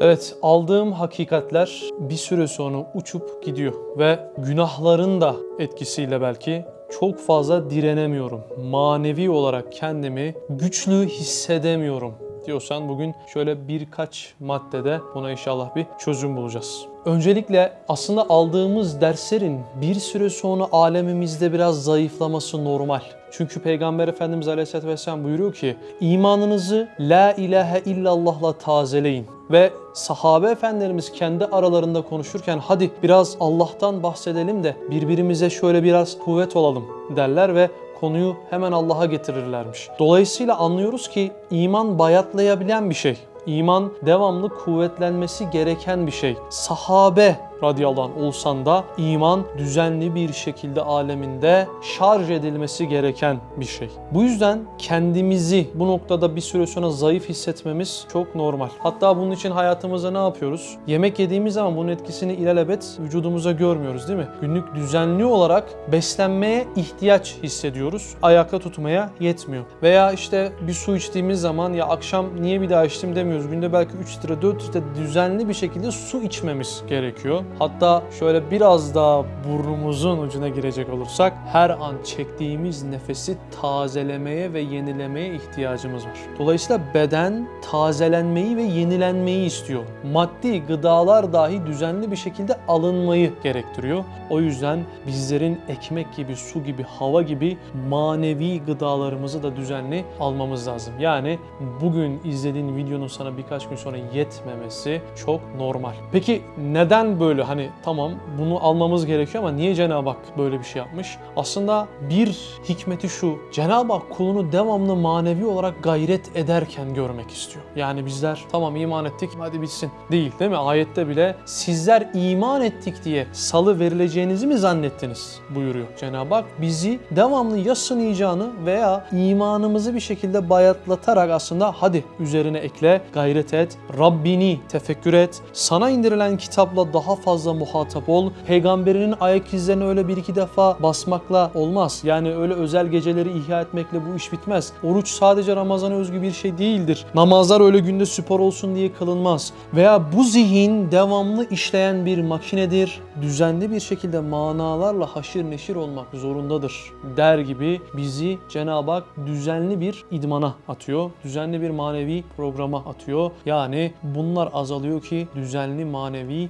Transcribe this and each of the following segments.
Evet, aldığım hakikatler bir süre sonra uçup gidiyor ve günahların da etkisiyle belki çok fazla direnemiyorum. Manevi olarak kendimi güçlü hissedemiyorum diyorsan bugün şöyle birkaç maddede buna inşallah bir çözüm bulacağız. Öncelikle aslında aldığımız derslerin bir süre sonra alemimizde biraz zayıflaması normal. Çünkü Peygamber Efendimiz Aleyhisselatü Vesselam buyuruyor ki imanınızı La ilahe illallah'la tazeleyin. Ve sahabe efendilerimiz kendi aralarında konuşurken hadi biraz Allah'tan bahsedelim de birbirimize şöyle biraz kuvvet olalım derler ve konuyu hemen Allah'a getirirlermiş. Dolayısıyla anlıyoruz ki iman bayatlayabilen bir şey. İman devamlı kuvvetlenmesi gereken bir şey. Sahabe radıyallahu anh olsan da iman düzenli bir şekilde aleminde şarj edilmesi gereken bir şey. Bu yüzden kendimizi bu noktada bir süre sonra zayıf hissetmemiz çok normal. Hatta bunun için hayatımızda ne yapıyoruz? Yemek yediğimiz zaman bunun etkisini ilelebet vücudumuza görmüyoruz değil mi? Günlük düzenli olarak beslenmeye ihtiyaç hissediyoruz. Ayakta tutmaya yetmiyor. Veya işte bir su içtiğimiz zaman ya akşam niye bir daha içtim demiyoruz. Günde belki 3 litre 4 litre düzenli bir şekilde su içmemiz gerekiyor. Hatta şöyle biraz daha burnumuzun ucuna girecek olursak her an çektiğimiz nefesi tazelemeye ve yenilemeye ihtiyacımız var. Dolayısıyla beden tazelenmeyi ve yenilenmeyi istiyor. Maddi gıdalar dahi düzenli bir şekilde alınmayı gerektiriyor. O yüzden bizlerin ekmek gibi, su gibi, hava gibi manevi gıdalarımızı da düzenli almamız lazım. Yani bugün izlediğin videonun sana birkaç gün sonra yetmemesi çok normal. Peki neden böyle hani tamam bunu almamız gerekiyor ama niye Cenab-ı Hak böyle bir şey yapmış? Aslında bir hikmeti şu. Cenab-ı Hak kulunu devamlı manevi olarak gayret ederken görmek istiyor. Yani bizler tamam iman ettik hadi bitsin değil değil mi? Ayette bile sizler iman ettik diye salı verileceğinizi mi zannettiniz buyuruyor Cenab-ı Hak. Bizi devamlı ya sınayacağını veya imanımızı bir şekilde bayatlatarak aslında hadi üzerine ekle, gayret et, Rabbini tefekkür et, sana indirilen kitapla daha fazla muhatap ol. Peygamberinin ayak izlerini öyle bir iki defa basmakla olmaz. Yani öyle özel geceleri ihya etmekle bu iş bitmez. Oruç sadece Ramazan'a özgü bir şey değildir. Namazlar öyle günde spor olsun diye kılınmaz. Veya bu zihin devamlı işleyen bir makinedir. Düzenli bir şekilde manalarla haşir neşir olmak zorundadır der gibi bizi Cenab-ı Hak düzenli bir idmana atıyor. Düzenli bir manevi programa atıyor. Yani bunlar azalıyor ki düzenli manevi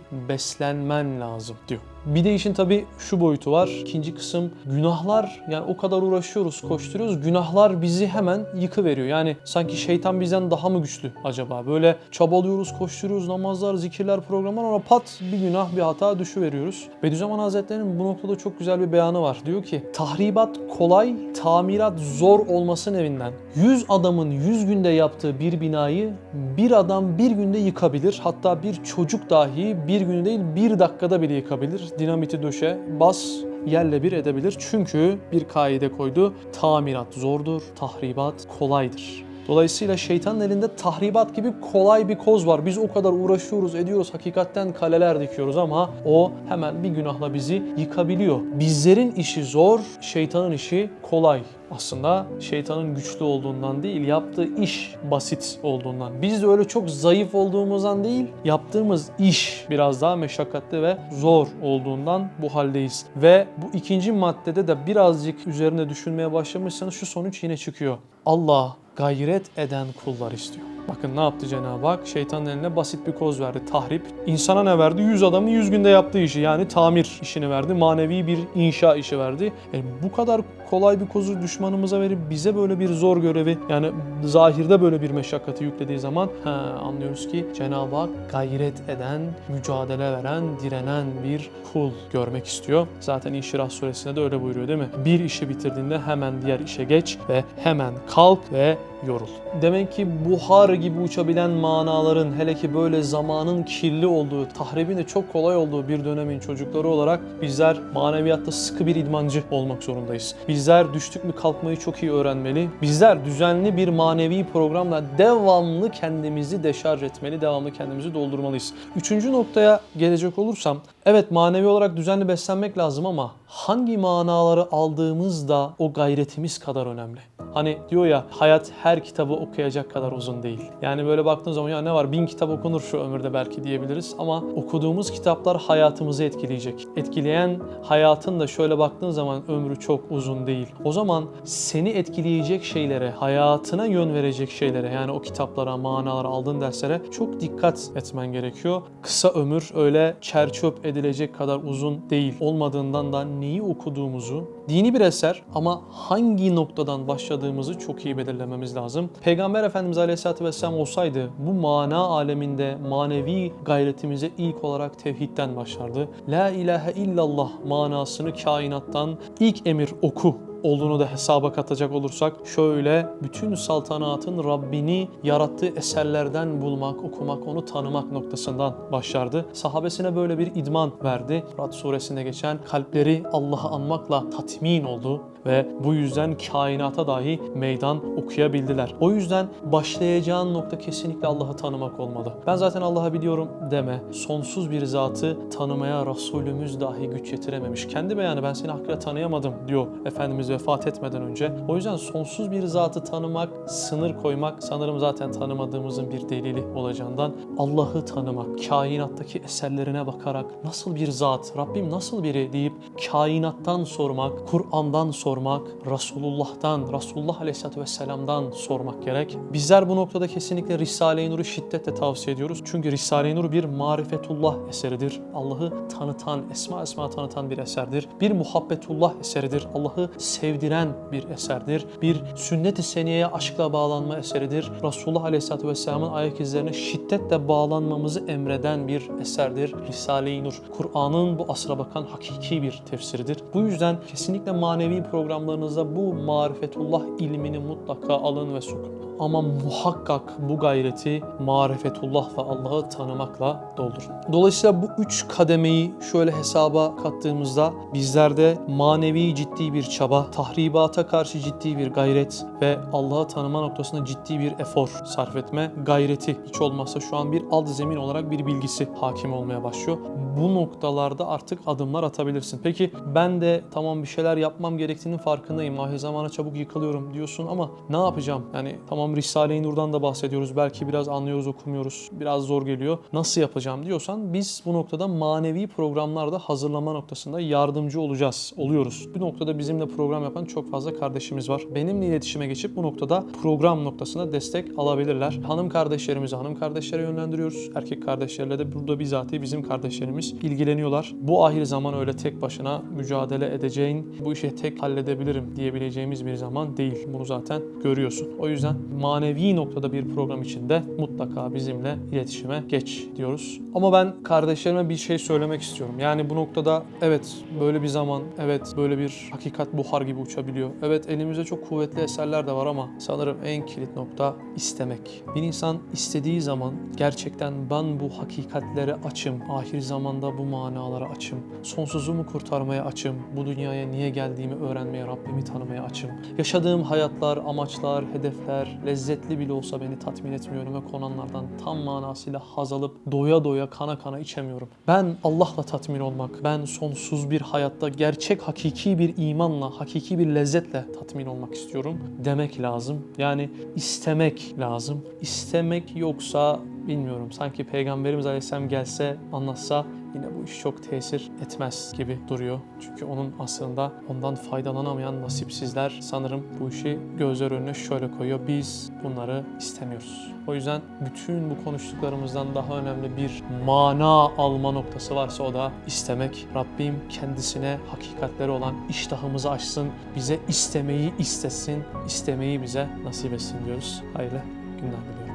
beslenmen lazım diyor. Bir de işin tabii şu boyutu var. İkinci kısım günahlar yani o kadar uğraşıyoruz, koşturuyoruz. Günahlar bizi hemen yıkıveriyor. Yani sanki şeytan bizden daha mı güçlü acaba? Böyle çabalıyoruz, koşturuyoruz, namazlar, zikirler, programlar ona pat bir günah, bir hata düşüveriyoruz. Bediüzzaman Hazretleri'nin bu noktada çok güzel bir beyanı var. Diyor ki tahribat kolay, tamirat zor olmasın evinden. 100 adamın 100 günde yaptığı bir binayı bir adam bir günde yıkabilir. Hatta bir çocuk dahi bir günde değil bir dakikada bile yıkabilir dinamiti döşe, bas, yerle bir edebilir. Çünkü bir kaide koydu. Tamirat zordur, tahribat kolaydır. Dolayısıyla şeytanın elinde tahribat gibi kolay bir koz var. Biz o kadar uğraşıyoruz, ediyoruz, hakikatten kaleler dikiyoruz ama o hemen bir günahla bizi yıkabiliyor. Bizlerin işi zor, şeytanın işi kolay. Aslında şeytanın güçlü olduğundan değil, yaptığı iş basit olduğundan. Biz de öyle çok zayıf olduğumuzdan değil, yaptığımız iş biraz daha meşakkatli ve zor olduğundan bu haldeyiz. Ve bu ikinci maddede de birazcık üzerine düşünmeye başlamışsanız şu sonuç yine çıkıyor. Allah gayret eden kullar istiyor. Bakın ne yaptı Cenab-ı Hak? Şeytanın eline basit bir koz verdi. Tahrip. İnsana ne verdi? 100 adamın 100 günde yaptığı işi yani tamir işini verdi. Manevi bir inşa işi verdi. E, bu kadar kolay bir kozu düşmanımıza verip bize böyle bir zor görevi yani zahirde böyle bir meşakkati yüklediği zaman he, anlıyoruz ki Cenab-ı Hak gayret eden, mücadele veren, direnen bir kul görmek istiyor. Zaten İnşirah suresinde de öyle buyuruyor değil mi? Bir işi bitirdiğinde hemen diğer işe geç ve hemen kalk ve yorul. Demek ki buhar gibi uçabilen manaların hele ki böyle zamanın kirli olduğu, tahribin de çok kolay olduğu bir dönemin çocukları olarak bizler maneviyatta sıkı bir idmancı olmak zorundayız. Bizler düştük mü kalkmayı çok iyi öğrenmeli. Bizler düzenli bir manevi programla devamlı kendimizi deşarj etmeli, devamlı kendimizi doldurmalıyız. Üçüncü noktaya gelecek olursam, evet manevi olarak düzenli beslenmek lazım ama hangi manaları aldığımız da o gayretimiz kadar önemli. Hani diyor ya hayat her kitabı okuyacak kadar uzun değil. Yani böyle baktığın zaman ya ne var bin kitap okunur şu ömürde belki diyebiliriz ama okuduğumuz kitaplar hayatımızı etkileyecek. Etkileyen hayatın da şöyle baktığın zaman ömrü çok uzun değil. O zaman seni etkileyecek şeylere, hayatına yön verecek şeylere yani o kitaplara, manalara, aldığın derslere çok dikkat etmen gerekiyor. Kısa ömür öyle çerçöp edilecek kadar uzun değil. Olmadığından da neyi okuduğumuzu, dini bir eser ama hangi noktadan başladığımızı çok iyi belirlememiz lazım. Peygamber Efendimiz Aleyhisselatü Vesselam olsaydı bu mana aleminde manevi gayretimize ilk olarak tevhidden başlardı. La ilahe illallah manasını kainattan ilk emir oku olduğunu da hesaba katacak olursak şöyle bütün saltanatın Rabbini yarattığı eserlerden bulmak, okumak, onu tanımak noktasından başlardı. Sahabesine böyle bir idman verdi. Rad suresinde geçen kalpleri Allah'ı anmakla tatmin oldu ve bu yüzden kainata dahi meydan okuyabildiler. O yüzden başlayacağın nokta kesinlikle Allah'ı tanımak olmalı. Ben zaten Allah'ı biliyorum deme. Sonsuz bir zatı tanımaya Resulümüz dahi güç yetirememiş. Kendi beyanı ben seni hakkıyla tanıyamadım diyor Efendimiz vefat etmeden önce. O yüzden sonsuz bir zatı tanımak, sınır koymak sanırım zaten tanımadığımızın bir delili olacağından Allah'ı tanımak, kainattaki eserlerine bakarak nasıl bir zat, Rabbim nasıl biri deyip kainattan sormak, Kur'an'dan sormak, Resulullah'tan, Resulullah Aleyhisselatü Vesselam'dan sormak gerek. Bizler bu noktada kesinlikle Risale-i Nur'u şiddetle tavsiye ediyoruz. Çünkü Risale-i Nur bir marifetullah eseridir. Allah'ı tanıtan, esma esma tanıtan bir eserdir. Bir muhabbetullah eseridir. Allah'ı sevdiren bir eserdir. Bir sünnet-i seniyeye aşkla bağlanma eseridir. Resulullah Aleyhisselatü Vesselam'ın ayak izlerine şiddetle bağlanmamızı emreden bir eserdir. Risale-i Nur, Kur'an'ın bu asra bakan hakiki bir tefsiridir. Bu yüzden kesinlikle manevi programlarınızda bu marifetullah ilmini mutlaka alın ve sokun. Ama muhakkak bu gayreti marifetullah ve Allah'ı tanımakla doldurun. Dolayısıyla bu üç kademeyi şöyle hesaba kattığımızda bizlerde manevi ciddi bir çaba, tahribata karşı ciddi bir gayret ve Allah'ı tanıma noktasında ciddi bir efor sarf etme gayreti hiç olmazsa şu an bir alt zemin olarak bir bilgisi hakim olmaya başlıyor. Bu noktalarda artık adımlar atabilirsin. Peki ben de tamam bir şeyler yapmam gerektiğinin farkındayım. Ahir zamana çabuk yıkılıyorum diyorsun ama ne yapacağım? Yani tamam Risale-i Nur'dan da bahsediyoruz. Belki biraz anlıyoruz, okumuyoruz. Biraz zor geliyor. Nasıl yapacağım diyorsan biz bu noktada manevi programlarda hazırlama noktasında yardımcı olacağız. Oluyoruz. Bu noktada bizimle program yapan çok fazla kardeşimiz var. Benimle iletişime geçip bu noktada program noktasında destek alabilirler. Hanım kardeşlerimizi hanım kardeşlere yönlendiriyoruz. Erkek kardeşlerle de burada bizatihi bizim kardeşlerimiz ilgileniyorlar. Bu ahir zaman öyle tek başına mücadele edeceğin, bu işi tek halledebilirim diyebileceğimiz bir zaman değil. Bunu zaten görüyorsun. O yüzden manevi noktada bir program içinde mutlaka bizimle iletişime geç diyoruz. Ama ben kardeşlerime bir şey söylemek istiyorum. Yani bu noktada evet böyle bir zaman, evet böyle bir hakikat buhar gibi uçabiliyor. Evet elimizde çok kuvvetli eserler de var ama sanırım en kilit nokta istemek. Bir insan istediği zaman gerçekten ben bu hakikatlere açım, ahir zamanda bu manalara açım, sonsuzumu kurtarmaya açım, bu dünyaya niye geldiğimi öğrenmeye, Rabbimi tanımaya açım. Yaşadığım hayatlar, amaçlar, hedefler, lezzetli bile olsa beni tatmin etmiyorum ve konanlardan tam manasıyla haz alıp doya doya kana kana içemiyorum. Ben Allah'la tatmin olmak, ben sonsuz bir hayatta gerçek hakiki bir imanla, hakiki bir lezzetle tatmin olmak istiyorum demek lazım. Yani istemek lazım. İstemek yoksa bilmiyorum sanki Peygamberimiz Aleyhisselam gelse anlatsa yine bu iş çok tesir etmez gibi duruyor. Çünkü onun aslında ondan faydalanamayan nasipsizler sanırım bu işi gözler önüne şöyle koyuyor. Biz bunları istemiyoruz. O yüzden bütün bu konuştuklarımızdan daha önemli bir mana alma noktası varsa o da istemek. Rabbim kendisine hakikatleri olan iştahımızı açsın, bize istemeyi istesin, istemeyi bize nasip etsin diyoruz. Hayırlı günler diliyoruz.